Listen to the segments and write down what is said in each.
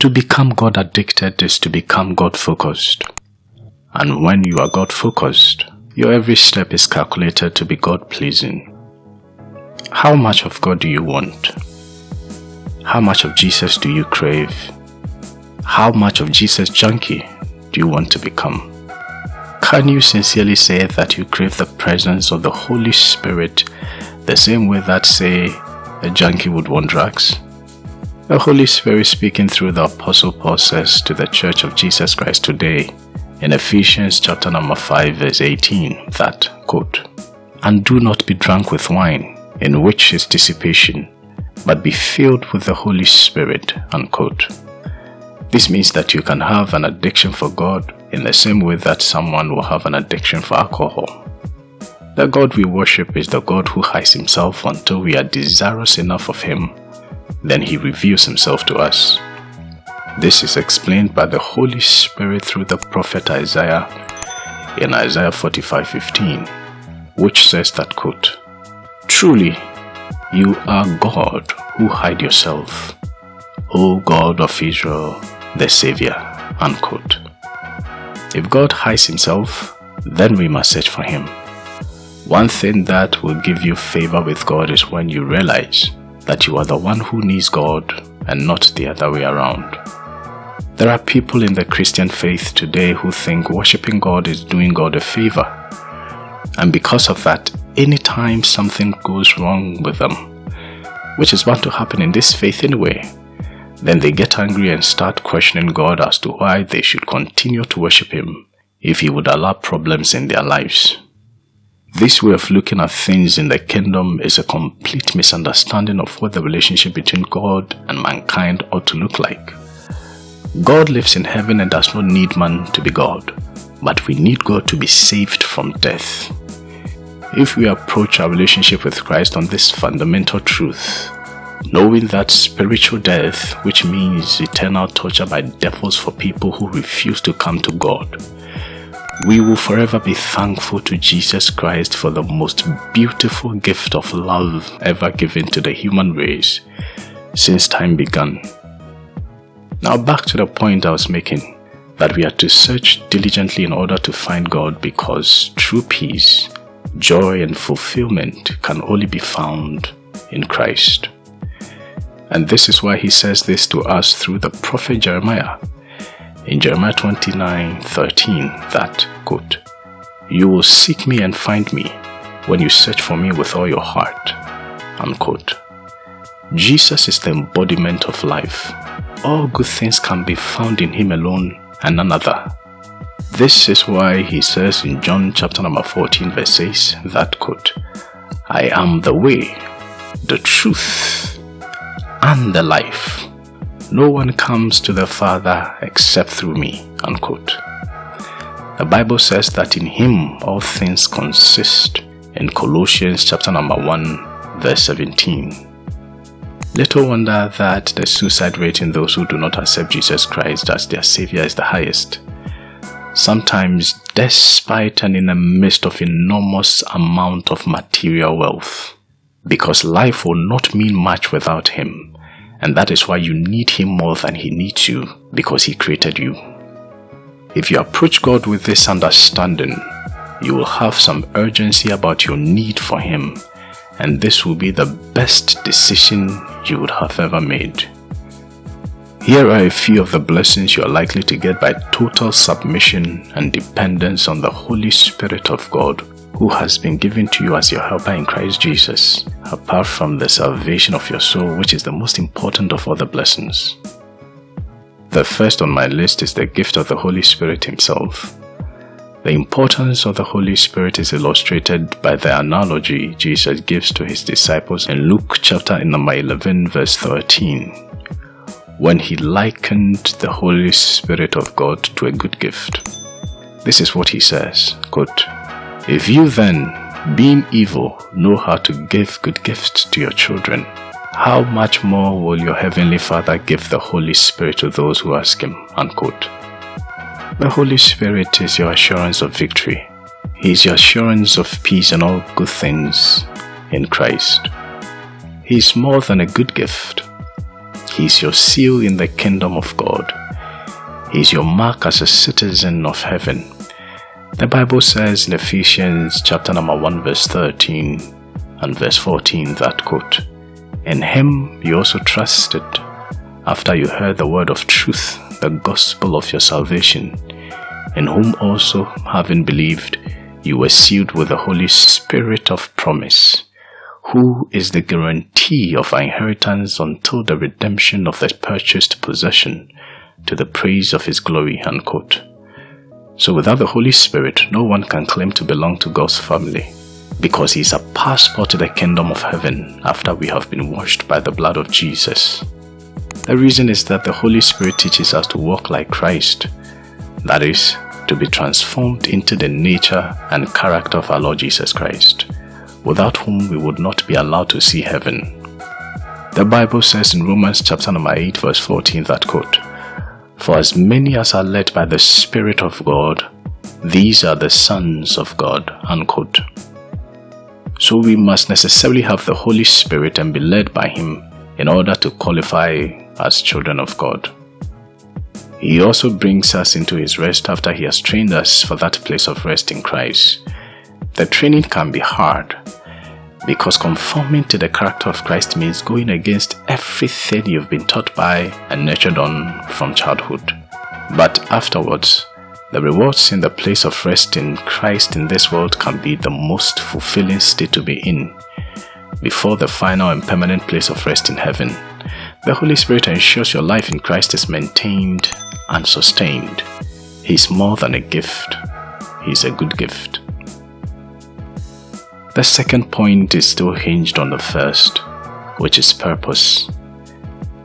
To become God addicted is to become God focused. And when you are God focused, your every step is calculated to be God pleasing. How much of God do you want? How much of Jesus do you crave? How much of Jesus junkie do you want to become? Can you sincerely say that you crave the presence of the Holy Spirit the same way that, say, a junkie would want drugs? The Holy Spirit speaking through the Apostle Paul says to the Church of Jesus Christ today in Ephesians chapter number 5 verse 18 that, quote, And do not be drunk with wine, in which is dissipation, but be filled with the Holy Spirit, unquote. This means that you can have an addiction for God in the same way that someone will have an addiction for alcohol. The God we worship is the God who hides himself until we are desirous enough of him. Then he reveals himself to us. This is explained by the Holy Spirit through the prophet Isaiah in Isaiah 45:15, which says that quote, Truly, you are God who hide yourself, O God of Israel, the Savior. Unquote. If God hides himself, then we must search for him. One thing that will give you favor with God is when you realize that you are the one who needs God and not the other way around. There are people in the Christian faith today who think worshipping God is doing God a favor. And because of that, anytime something goes wrong with them, which is bound to happen in this faith anyway, then they get angry and start questioning God as to why they should continue to worship Him if He would allow problems in their lives. This way of looking at things in the kingdom is a complete misunderstanding of what the relationship between God and mankind ought to look like. God lives in heaven and does not need man to be God, but we need God to be saved from death. If we approach our relationship with Christ on this fundamental truth, knowing that spiritual death, which means eternal torture by devils for people who refuse to come to God, we will forever be thankful to Jesus Christ for the most beautiful gift of love ever given to the human race since time began. Now back to the point I was making, that we are to search diligently in order to find God because true peace, joy and fulfillment can only be found in Christ. And this is why he says this to us through the prophet Jeremiah in Jeremiah 29 13 that, quote, You will seek me and find me when you search for me with all your heart. Unquote. Jesus is the embodiment of life. All good things can be found in him alone and none other. This is why he says in John chapter number 14 verse 6 that quote, I am the way, the truth, and the life. No one comes to the Father except through me. Unquote. The Bible says that in him all things consist in Colossians chapter number 1 verse 17. Little wonder that the suicide rate in those who do not accept Jesus Christ as their Savior is the highest. Sometimes despite and in the midst of enormous amount of material wealth. Because life will not mean much without Him and that is why you need Him more than He needs you because He created you. If you approach God with this understanding, you will have some urgency about your need for Him and this will be the best decision you would have ever made. Here are a few of the blessings you are likely to get by total submission and dependence on the Holy Spirit of God who has been given to you as your helper in Christ Jesus, apart from the salvation of your soul, which is the most important of all the blessings. The first on my list is the gift of the Holy Spirit Himself. The importance of the Holy Spirit is illustrated by the analogy Jesus gives to His disciples in Luke chapter number 11 verse 13, when He likened the Holy Spirit of God to a good gift. This is what He says, quote, if you then, being evil, know how to give good gifts to your children, how much more will your heavenly Father give the Holy Spirit to those who ask Him? Unquote. The Holy Spirit is your assurance of victory. He is your assurance of peace and all good things in Christ. He is more than a good gift. He is your seal in the kingdom of God. He is your mark as a citizen of heaven. The Bible says in Ephesians chapter number 1 verse 13 and verse 14 that quote, In him you also trusted after you heard the word of truth, the gospel of your salvation, in whom also, having believed, you were sealed with the Holy Spirit of promise, who is the guarantee of our inheritance until the redemption of the purchased possession to the praise of his glory. Unquote. So without the Holy Spirit, no one can claim to belong to God's family because he is a passport to the kingdom of heaven after we have been washed by the blood of Jesus. The reason is that the Holy Spirit teaches us to walk like Christ, that is, to be transformed into the nature and character of our Lord Jesus Christ without whom we would not be allowed to see heaven. The Bible says in Romans chapter number 8 verse 14 that quote, For as many as are led by the Spirit of God, these are the sons of God, unquote. So we must necessarily have the Holy Spirit and be led by Him in order to qualify as children of God. He also brings us into His rest after He has trained us for that place of rest in Christ. The training can be hard because conforming to the character of Christ means going against everything you've been taught by and nurtured on from childhood. But afterwards, the rewards in the place of rest in Christ in this world can be the most fulfilling state to be in before the final and permanent place of rest in heaven. The Holy Spirit ensures your life in Christ is maintained and sustained. He is more than a gift. He is a good gift. The second point is still hinged on the first, which is purpose.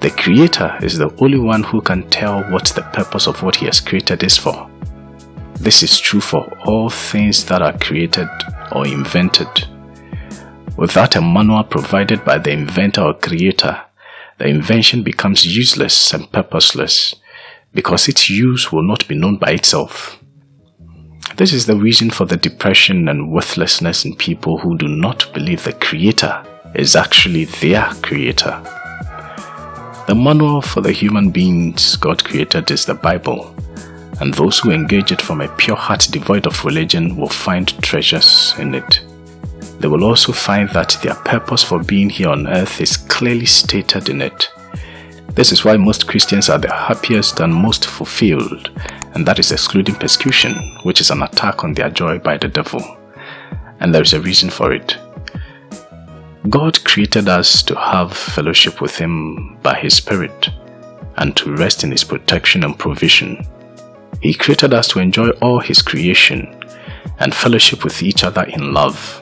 The Creator is the only one who can tell what the purpose of what He has created is for. This is true for all things that are created or invented. Without a manual provided by the inventor or creator, the invention becomes useless and purposeless because its use will not be known by itself. This is the reason for the depression and worthlessness in people who do not believe the Creator is actually their Creator. The manual for the human beings God created is the Bible, and those who engage it from a pure heart devoid of religion will find treasures in it. They will also find that their purpose for being here on earth is clearly stated in it. This is why most Christians are the happiest and most fulfilled and that is excluding persecution, which is an attack on their joy by the devil. And there is a reason for it. God created us to have fellowship with Him by His Spirit and to rest in His protection and provision. He created us to enjoy all His creation and fellowship with each other in love.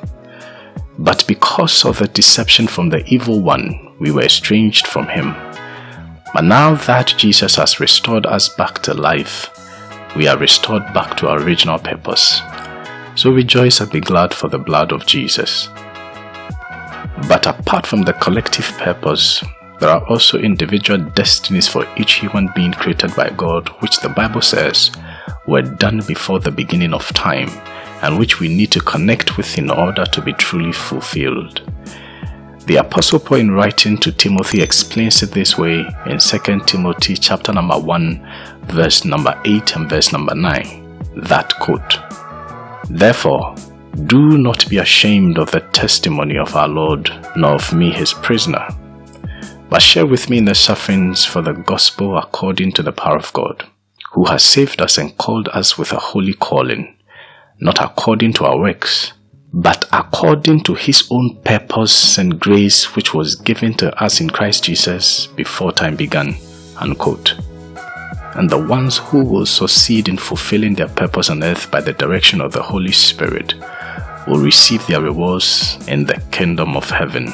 But because of the deception from the evil one, we were estranged from Him. But now that Jesus has restored us back to life, we are restored back to our original purpose. So rejoice and be glad for the blood of Jesus. But apart from the collective purpose, there are also individual destinies for each human being created by God, which the Bible says were done before the beginning of time and which we need to connect with in order to be truly fulfilled. The Apostle Paul in writing to Timothy explains it this way in 2 Timothy chapter number 1 verse number 8 and verse number 9, that quote, Therefore, do not be ashamed of the testimony of our Lord, nor of me his prisoner, but share with me in the sufferings for the gospel according to the power of God, who has saved us and called us with a holy calling, not according to our works, but according to his own purpose and grace which was given to us in Christ Jesus before time began. Unquote and the ones who will succeed in fulfilling their purpose on earth by the direction of the Holy Spirit will receive their rewards in the kingdom of heaven,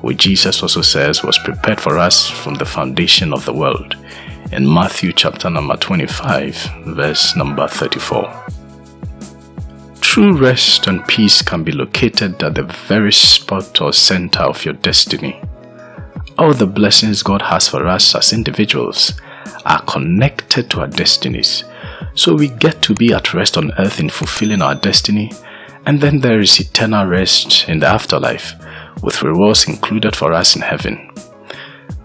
which Jesus also says was prepared for us from the foundation of the world in Matthew chapter number 25 verse number 34. True rest and peace can be located at the very spot or center of your destiny. All the blessings God has for us as individuals are connected to our destinies. So we get to be at rest on earth in fulfilling our destiny, and then there is eternal rest in the afterlife, with rewards included for us in heaven.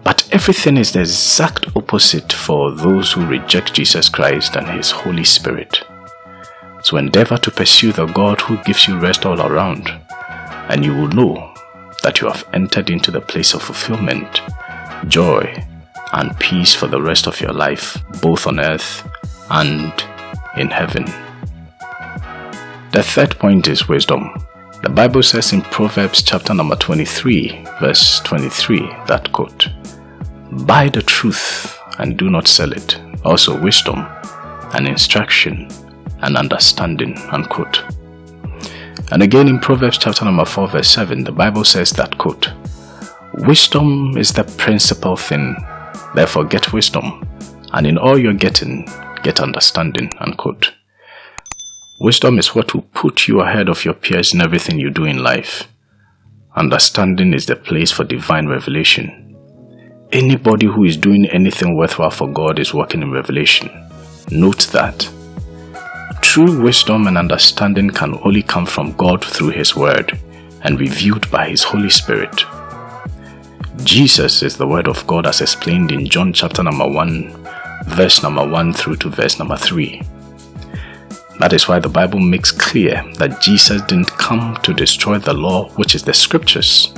But everything is the exact opposite for those who reject Jesus Christ and His Holy Spirit. So endeavor to pursue the God who gives you rest all around, and you will know that you have entered into the place of fulfillment, joy, and peace for the rest of your life, both on earth and in heaven. The third point is wisdom. The Bible says in Proverbs chapter number 23, verse 23, that quote, Buy the truth and do not sell it. Also wisdom and instruction and understanding, unquote. And again in Proverbs chapter number 4 verse 7, the Bible says that quote, Wisdom is the principal thing, therefore get wisdom, and in all you're getting, get understanding, unquote. Wisdom is what will put you ahead of your peers in everything you do in life. Understanding is the place for divine revelation. Anybody who is doing anything worthwhile for God is working in revelation. Note that True wisdom and understanding can only come from God through His Word and revealed by His Holy Spirit. Jesus is the Word of God as explained in John chapter number 1, verse number 1 through to verse number 3. That is why the Bible makes clear that Jesus didn't come to destroy the law, which is the scriptures,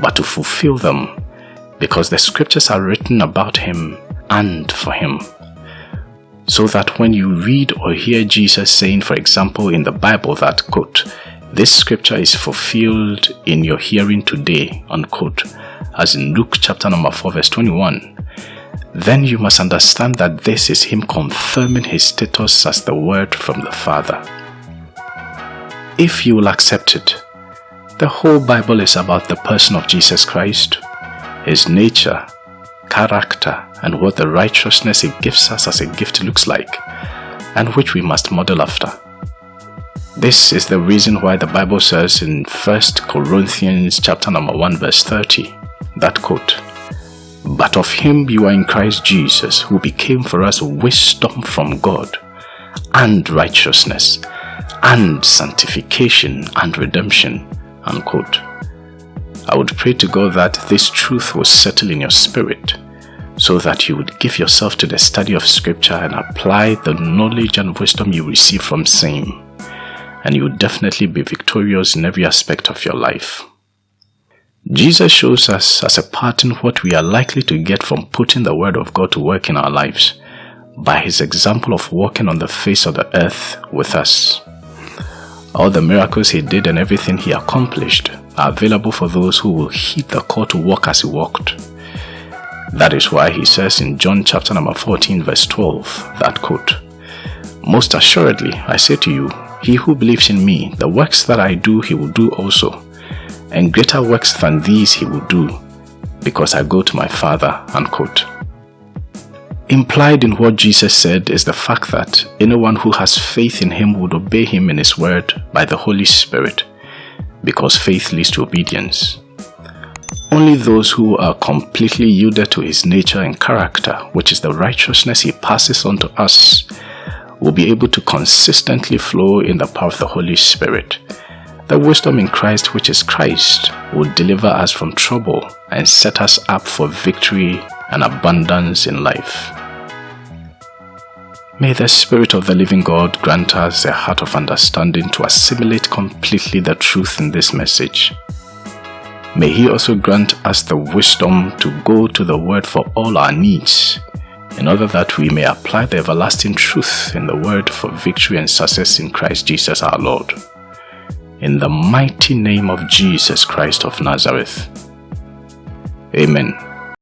but to fulfill them, because the scriptures are written about Him and for Him so that when you read or hear Jesus saying, for example, in the Bible that, quote, this scripture is fulfilled in your hearing today, unquote, as in Luke chapter number 4 verse 21, then you must understand that this is him confirming his status as the word from the Father. If you will accept it, the whole Bible is about the person of Jesus Christ, his nature, character, and what the righteousness He gives us as a gift looks like, and which we must model after. This is the reason why the Bible says in 1 Corinthians chapter number 1 verse 30, that quote, But of him you are in Christ Jesus, who became for us wisdom from God, and righteousness, and sanctification, and redemption, unquote. I would pray to God that this truth will settle in your spirit so that you would give yourself to the study of scripture and apply the knowledge and wisdom you receive from same and you will definitely be victorious in every aspect of your life. Jesus shows us as a pattern what we are likely to get from putting the word of God to work in our lives by his example of walking on the face of the earth with us. All the miracles he did and everything he accomplished are available for those who will heed the call to walk as he walked. That is why he says in John chapter number 14 verse 12 that quote, Most assuredly I say to you, he who believes in me, the works that I do he will do also, and greater works than these he will do, because I go to my Father, unquote. Implied in what Jesus said is the fact that anyone who has faith in him would obey him in his word by the Holy Spirit, because faith leads to obedience. Only those who are completely yielded to his nature and character, which is the righteousness he passes on to us, will be able to consistently flow in the power of the Holy Spirit. The wisdom in Christ, which is Christ, will deliver us from trouble and set us up for victory and abundance in life. May the Spirit of the living God grant us a heart of understanding to assimilate completely the truth in this message May He also grant us the wisdom to go to the Word for all our needs, in order that we may apply the everlasting truth in the Word for victory and success in Christ Jesus our Lord. In the mighty name of Jesus Christ of Nazareth. Amen.